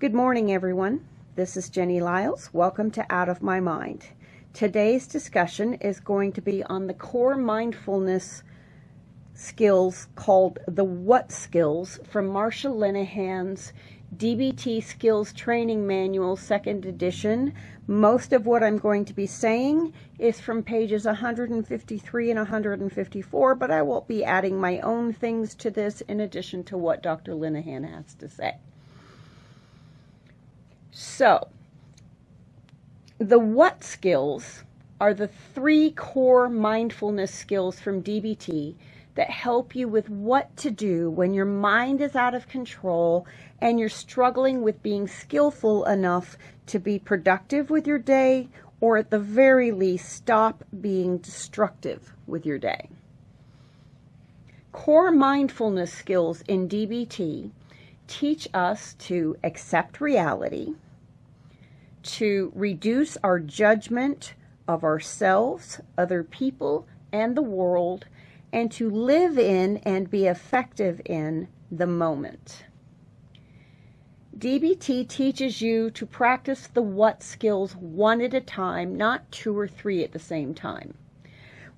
Good morning, everyone. This is Jenny Liles. Welcome to Out of My Mind. Today's discussion is going to be on the core mindfulness skills called the What Skills from Marsha Linehan's DBT Skills Training Manual, second edition. Most of what I'm going to be saying is from pages 153 and 154, but I will be adding my own things to this in addition to what Dr. Linehan has to say. So, the what skills are the three core mindfulness skills from DBT that help you with what to do when your mind is out of control and you're struggling with being skillful enough to be productive with your day or at the very least stop being destructive with your day. Core mindfulness skills in DBT teach us to accept reality, to reduce our judgment of ourselves, other people, and the world, and to live in and be effective in the moment. DBT teaches you to practice the what skills one at a time, not two or three at the same time.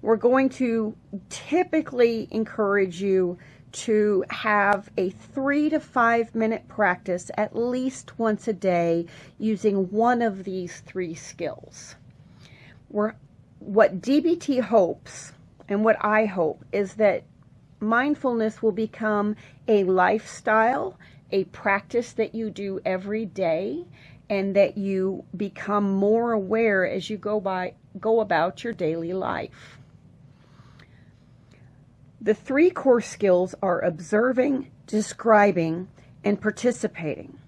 We're going to typically encourage you to have a three to five minute practice at least once a day using one of these three skills. We're, what DBT hopes and what I hope is that mindfulness will become a lifestyle, a practice that you do every day, and that you become more aware as you go by go about your daily life. The three core skills are observing, describing, and participating.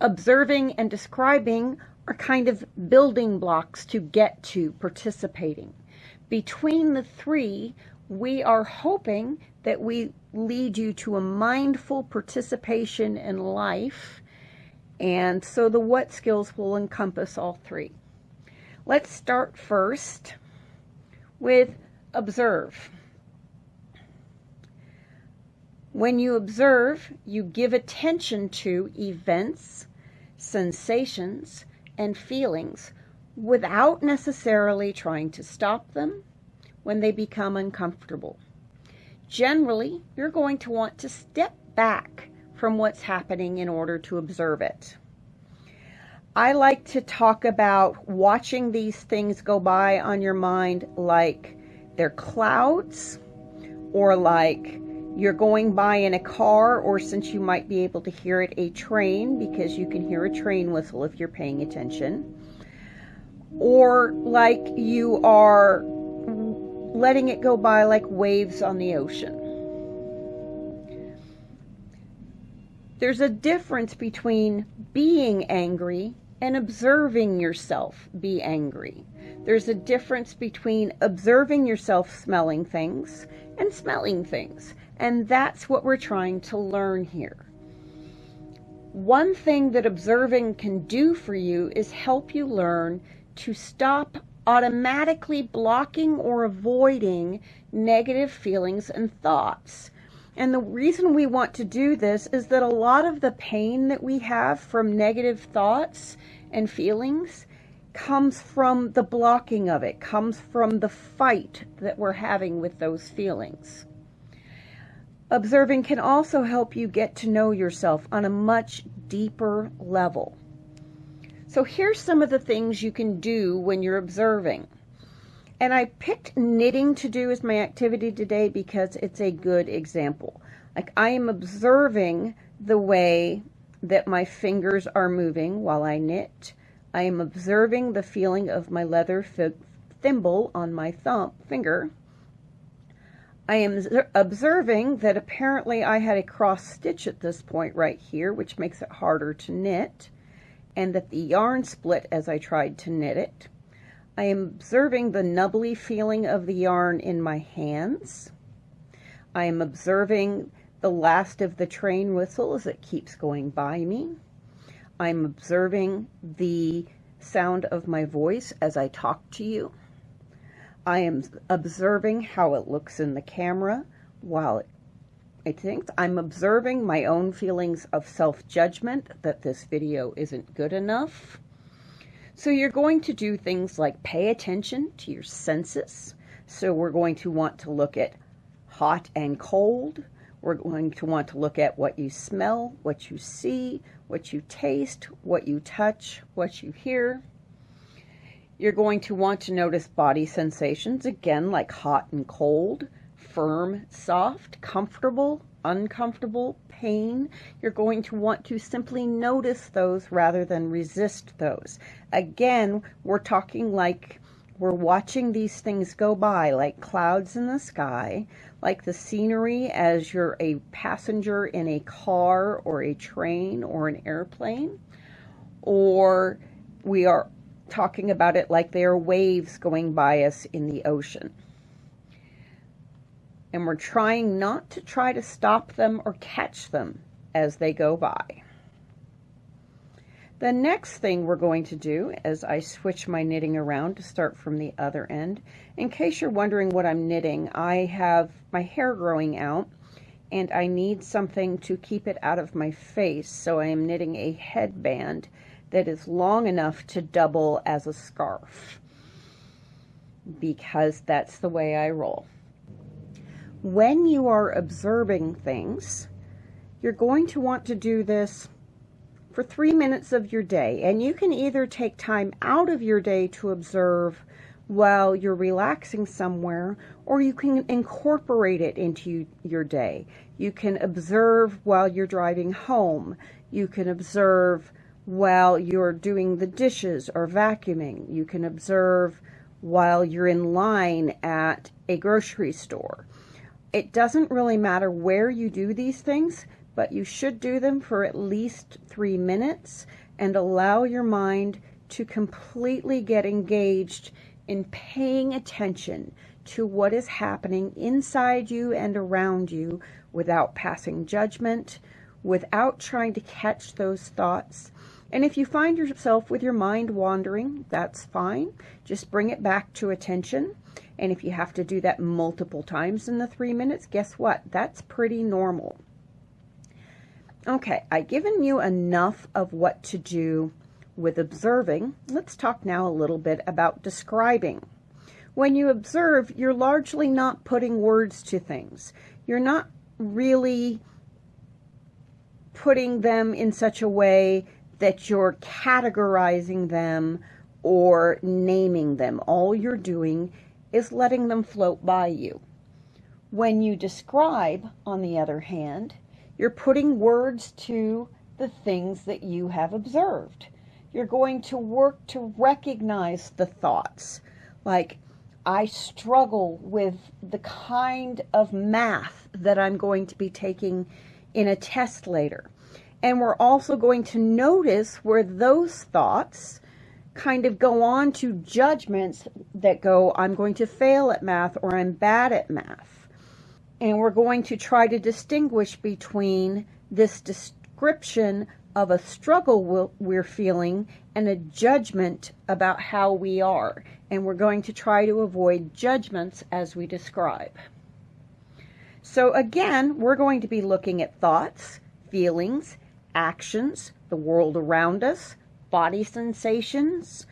Observing and describing are kind of building blocks to get to participating between the three, we are hoping that we lead you to a mindful participation in life. And so the what skills will encompass all three. Let's start first with observe. When you observe, you give attention to events, sensations, and feelings without necessarily trying to stop them when they become uncomfortable. Generally, you're going to want to step back from what's happening in order to observe it. I like to talk about watching these things go by on your mind like they're clouds or like you're going by in a car or since you might be able to hear it a train because you can hear a train whistle if you're paying attention or like you are letting it go by like waves on the ocean. There's a difference between being angry and observing yourself be angry. There's a difference between observing yourself smelling things and smelling things. And that's what we're trying to learn here. One thing that observing can do for you is help you learn to stop automatically blocking or avoiding negative feelings and thoughts. And the reason we want to do this is that a lot of the pain that we have from negative thoughts and feelings comes from the blocking of it, comes from the fight that we're having with those feelings. Observing can also help you get to know yourself on a much deeper level. So here's some of the things you can do when you're observing. And I picked knitting to do as my activity today because it's a good example. Like I am observing the way that my fingers are moving while I knit. I am observing the feeling of my leather thimble on my thumb finger. I am observing that apparently I had a cross stitch at this point right here, which makes it harder to knit and that the yarn split as I tried to knit it. I am observing the nubbly feeling of the yarn in my hands. I am observing the last of the train whistle as it keeps going by me. I'm observing the sound of my voice as I talk to you. I am observing how it looks in the camera while I think I'm observing my own feelings of self-judgment that this video isn't good enough. So you're going to do things like pay attention to your senses. So we're going to want to look at hot and cold. We're going to want to look at what you smell, what you see, what you taste, what you touch, what you hear. You're going to want to notice body sensations, again, like hot and cold, firm, soft, comfortable, uncomfortable, pain. You're going to want to simply notice those rather than resist those. Again, we're talking like we're watching these things go by, like clouds in the sky, like the scenery as you're a passenger in a car or a train or an airplane. Or we are talking about it like they are waves going by us in the ocean. And we're trying not to try to stop them or catch them as they go by. The next thing we're going to do as I switch my knitting around to start from the other end, in case you're wondering what I'm knitting, I have my hair growing out and I need something to keep it out of my face, so I am knitting a headband that is long enough to double as a scarf because that's the way I roll when you are observing things, you're going to want to do this for three minutes of your day. And you can either take time out of your day to observe while you're relaxing somewhere, or you can incorporate it into your day. You can observe while you're driving home. You can observe while you're doing the dishes or vacuuming. You can observe while you're in line at a grocery store. It doesn't really matter where you do these things, but you should do them for at least three minutes and allow your mind to completely get engaged in paying attention to what is happening inside you and around you without passing judgment, without trying to catch those thoughts. And if you find yourself with your mind wandering, that's fine. Just bring it back to attention and if you have to do that multiple times in the three minutes, guess what? That's pretty normal. Okay, I've given you enough of what to do with observing. Let's talk now a little bit about describing. When you observe, you're largely not putting words to things. You're not really putting them in such a way that you're categorizing them or naming them. All you're doing is letting them float by you. When you describe, on the other hand, you're putting words to the things that you have observed. You're going to work to recognize the thoughts. Like, I struggle with the kind of math that I'm going to be taking in a test later. And we're also going to notice where those thoughts kind of go on to judgments that go, I'm going to fail at math or I'm bad at math. And we're going to try to distinguish between this description of a struggle we're feeling and a judgment about how we are. And we're going to try to avoid judgments as we describe. So again, we're going to be looking at thoughts, feelings, actions, the world around us, body sensations,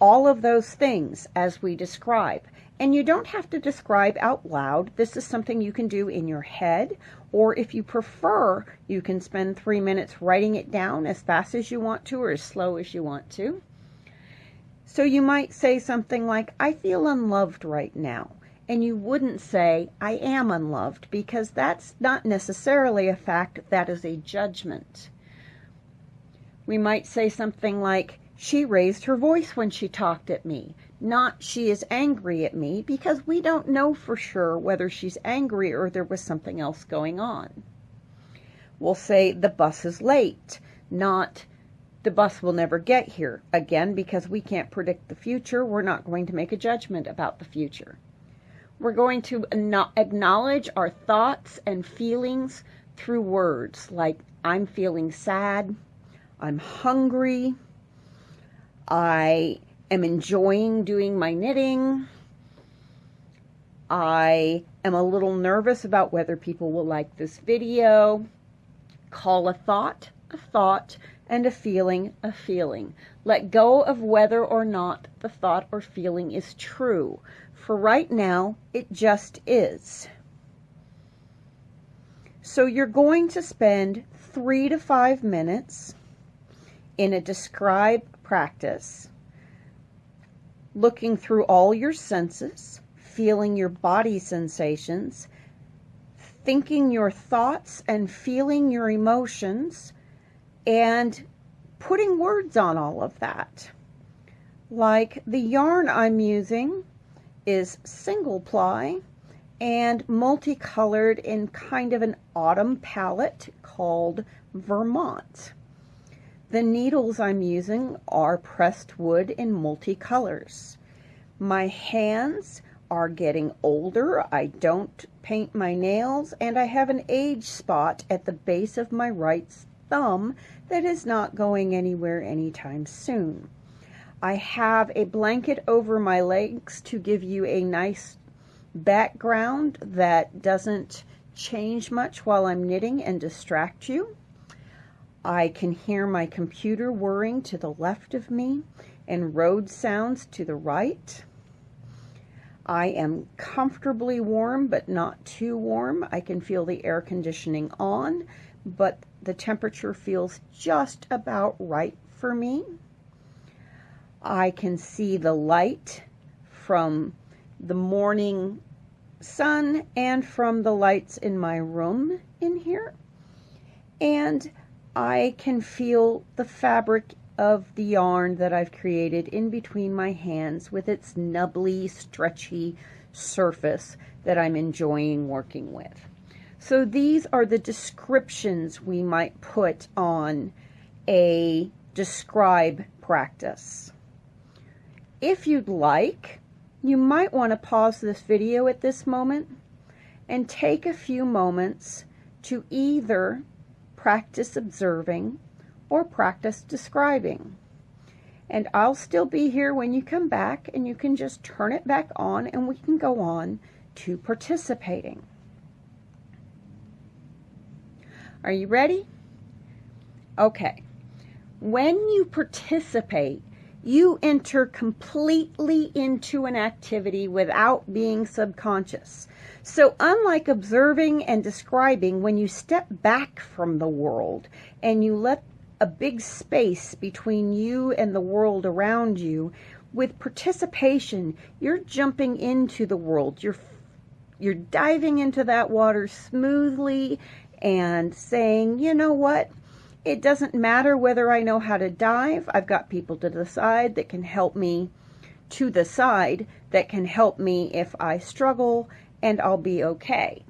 all of those things as we describe. And you don't have to describe out loud. This is something you can do in your head, or if you prefer, you can spend three minutes writing it down as fast as you want to or as slow as you want to. So you might say something like, I feel unloved right now. And you wouldn't say, I am unloved, because that's not necessarily a fact, that is a judgment we might say something like, she raised her voice when she talked at me, not she is angry at me, because we don't know for sure whether she's angry or there was something else going on. We'll say the bus is late, not the bus will never get here. Again, because we can't predict the future, we're not going to make a judgment about the future. We're going to acknowledge our thoughts and feelings through words like, I'm feeling sad, I'm hungry. I am enjoying doing my knitting. I am a little nervous about whether people will like this video. Call a thought a thought and a feeling a feeling. Let go of whether or not the thought or feeling is true. For right now, it just is. So you're going to spend three to five minutes in a describe practice, looking through all your senses, feeling your body sensations, thinking your thoughts and feeling your emotions, and putting words on all of that. Like the yarn I'm using is single ply and multicolored in kind of an autumn palette called Vermont. The needles I'm using are pressed wood in multicolors. My hands are getting older. I don't paint my nails and I have an age spot at the base of my right thumb that is not going anywhere anytime soon. I have a blanket over my legs to give you a nice background that doesn't change much while I'm knitting and distract you. I can hear my computer whirring to the left of me and road sounds to the right. I am comfortably warm, but not too warm. I can feel the air conditioning on, but the temperature feels just about right for me. I can see the light from the morning sun and from the lights in my room in here. And I can feel the fabric of the yarn that I've created in between my hands with its nubbly, stretchy surface that I'm enjoying working with. So these are the descriptions we might put on a describe practice. If you'd like, you might want to pause this video at this moment and take a few moments to either practice observing or practice describing. And I'll still be here when you come back and you can just turn it back on and we can go on to participating. Are you ready? Okay. When you participate, you enter completely into an activity without being subconscious. So, unlike observing and describing, when you step back from the world and you let a big space between you and the world around you, with participation, you're jumping into the world. You're you're diving into that water smoothly and saying, you know what? It doesn't matter whether I know how to dive. I've got people to the side that can help me to the side that can help me if I struggle and I'll be okay.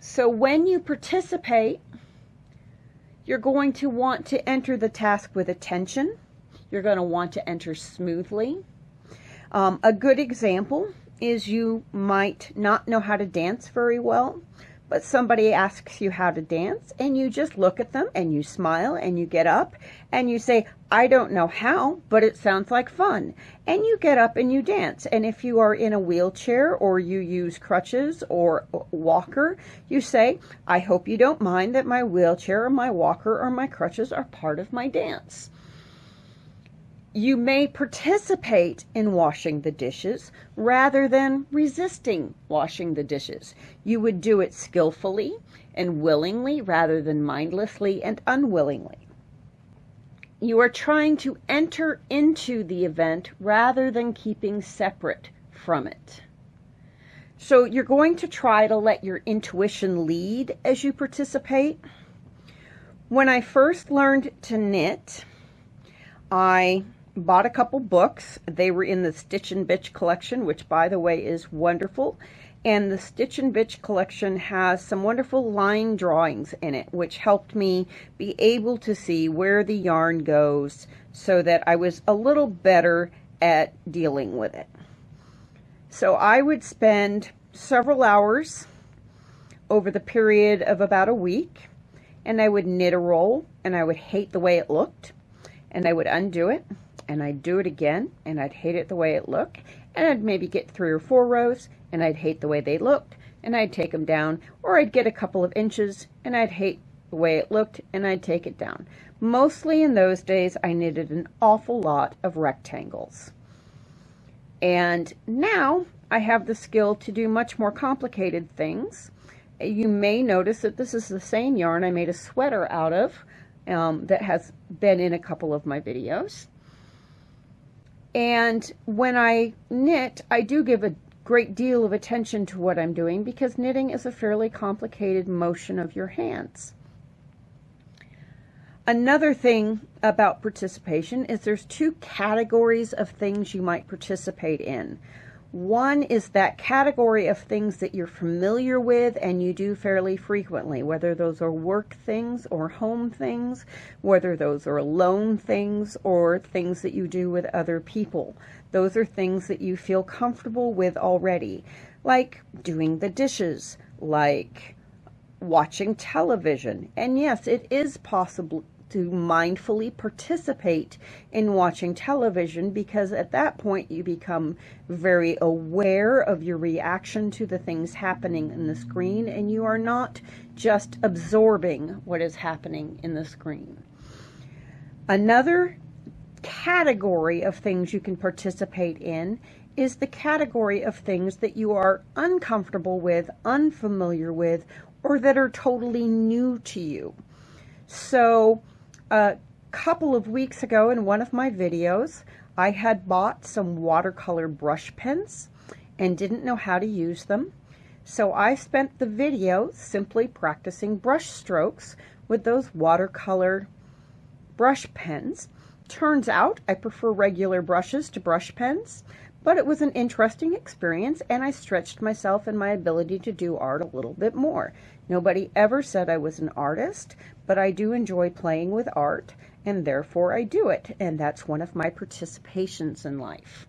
So when you participate, you're going to want to enter the task with attention. You're going to want to enter smoothly. Um, a good example is you might not know how to dance very well but somebody asks you how to dance and you just look at them and you smile and you get up and you say, I don't know how, but it sounds like fun. And you get up and you dance. And if you are in a wheelchair or you use crutches or walker, you say, I hope you don't mind that my wheelchair or my walker or my crutches are part of my dance. You may participate in washing the dishes rather than resisting washing the dishes. You would do it skillfully and willingly rather than mindlessly and unwillingly. You are trying to enter into the event rather than keeping separate from it. So you're going to try to let your intuition lead as you participate. When I first learned to knit, I bought a couple books. They were in the Stitch and Bitch collection, which by the way is wonderful. And the Stitch and Bitch collection has some wonderful line drawings in it, which helped me be able to see where the yarn goes so that I was a little better at dealing with it. So I would spend several hours over the period of about a week and I would knit a roll and I would hate the way it looked and I would undo it and I'd do it again and I'd hate it the way it looked and I'd maybe get three or four rows and I'd hate the way they looked and I'd take them down or I'd get a couple of inches and I'd hate the way it looked and I'd take it down. Mostly in those days I knitted an awful lot of rectangles. And now I have the skill to do much more complicated things. You may notice that this is the same yarn I made a sweater out of um, that has been in a couple of my videos. And when I knit, I do give a great deal of attention to what I'm doing because knitting is a fairly complicated motion of your hands. Another thing about participation is there's two categories of things you might participate in. One is that category of things that you're familiar with and you do fairly frequently, whether those are work things or home things, whether those are alone things or things that you do with other people. Those are things that you feel comfortable with already, like doing the dishes, like watching television. And yes, it is possible to mindfully participate in watching television because at that point you become very aware of your reaction to the things happening in the screen and you are not just absorbing what is happening in the screen. Another category of things you can participate in is the category of things that you are uncomfortable with, unfamiliar with, or that are totally new to you. So a couple of weeks ago in one of my videos, I had bought some watercolor brush pens and didn't know how to use them. So I spent the video simply practicing brush strokes with those watercolor brush pens. Turns out I prefer regular brushes to brush pens, but it was an interesting experience and I stretched myself and my ability to do art a little bit more. Nobody ever said I was an artist, but I do enjoy playing with art, and therefore I do it, and that's one of my participations in life.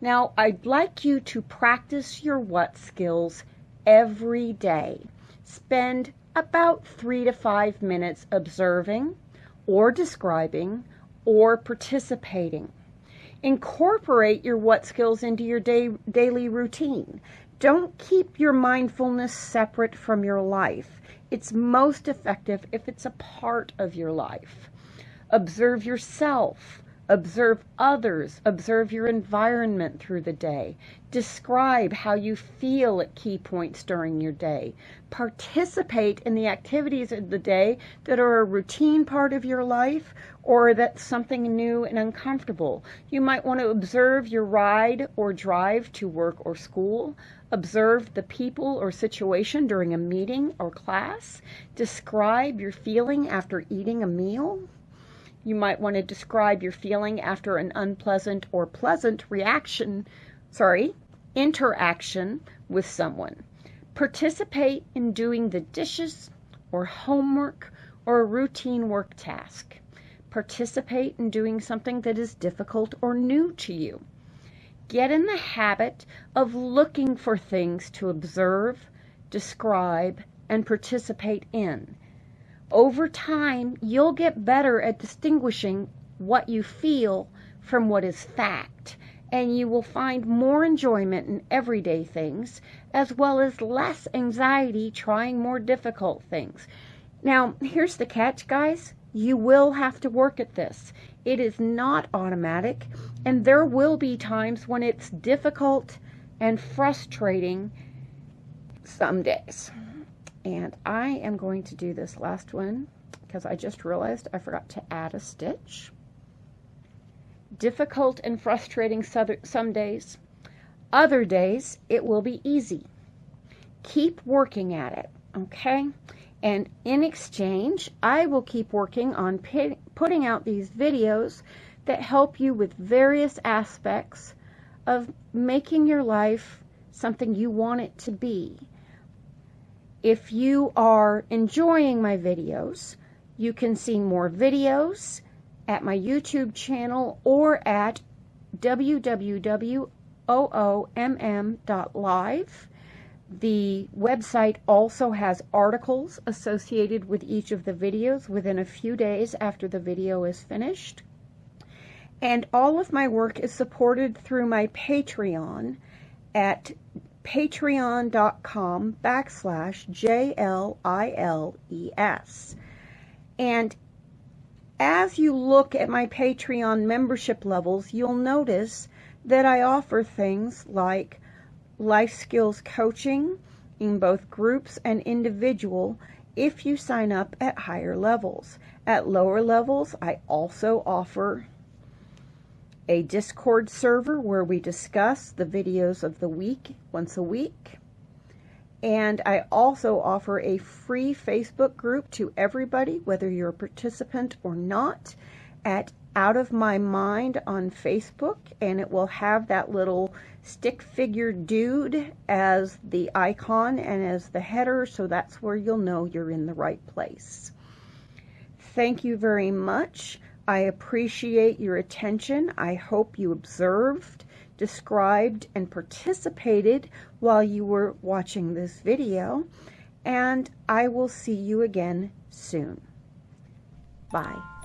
Now, I'd like you to practice your what skills every day. Spend about three to five minutes observing or describing or participating. Incorporate your what skills into your day, daily routine. Don't keep your mindfulness separate from your life. It's most effective if it's a part of your life. Observe yourself. Observe others. Observe your environment through the day. Describe how you feel at key points during your day. Participate in the activities of the day that are a routine part of your life or that's something new and uncomfortable. You might want to observe your ride or drive to work or school. Observe the people or situation during a meeting or class. Describe your feeling after eating a meal. You might want to describe your feeling after an unpleasant or pleasant reaction, sorry, interaction with someone. Participate in doing the dishes or homework or a routine work task. Participate in doing something that is difficult or new to you get in the habit of looking for things to observe, describe, and participate in. Over time, you'll get better at distinguishing what you feel from what is fact, and you will find more enjoyment in everyday things as well as less anxiety trying more difficult things. Now, here's the catch, guys. You will have to work at this. It is not automatic, and there will be times when it's difficult and frustrating some days. And I am going to do this last one because I just realized I forgot to add a stitch. Difficult and frustrating some days. Other days, it will be easy. Keep working at it, okay? And in exchange, I will keep working on putting out these videos that help you with various aspects of making your life something you want it to be. If you are enjoying my videos, you can see more videos at my YouTube channel or at www.oomm.live. The website also has articles associated with each of the videos within a few days after the video is finished. And all of my work is supported through my Patreon at patreon.com backslash J-L-I-L-E-S. And as you look at my Patreon membership levels, you'll notice that I offer things like life skills coaching in both groups and individual if you sign up at higher levels. At lower levels, I also offer a Discord server where we discuss the videos of the week once a week. And I also offer a free Facebook group to everybody, whether you're a participant or not, at Out of My Mind on Facebook. And it will have that little stick figure dude as the icon and as the header. So that's where you'll know you're in the right place. Thank you very much. I appreciate your attention. I hope you observed, described, and participated while you were watching this video. And I will see you again soon. Bye.